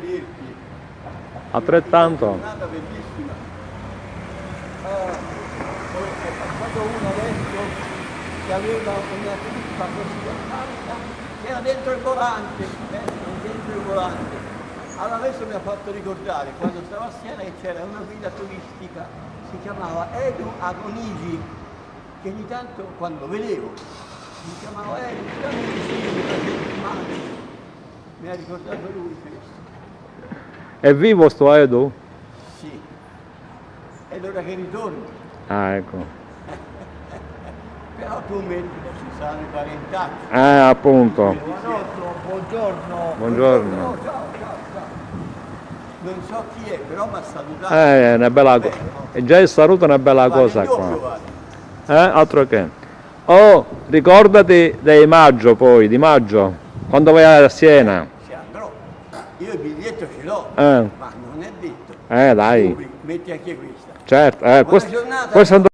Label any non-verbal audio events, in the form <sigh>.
rivederti. Altrettanto. Una giornata bellissima. Eh, è passato uno adesso che aveva una trippa così alta, che era dentro il volante, dentro il volante. Allora adesso mi ha fatto ricordare quando stavo a Siena che c'era una guida turistica, si chiamava Edu Agonigi, che ogni tanto quando vedevo mi chiamava Edu, Mi ha ricordato lui questo. È vivo sto Edu? Sì. Ed ora che ritorno. Ah, ecco. <laughs> Però tu metti che ci saranno i parentacci. Eh, appunto. Giovanotto, buongiorno. Buongiorno. Ciao, ciao, ciao, ciao. Non so chi è, però mi ha salutato. Eh, è una bella cosa. E già il saluto è una bella Vado cosa qua. Eh, altro che. Oh, ricordati dei maggio poi, di maggio, quando vai a Siena. Ci andrò. Io il biglietto ce l'ho, Eh, ma non è detto. eh dai, metti anche questa. certo. Eh, giornata. questo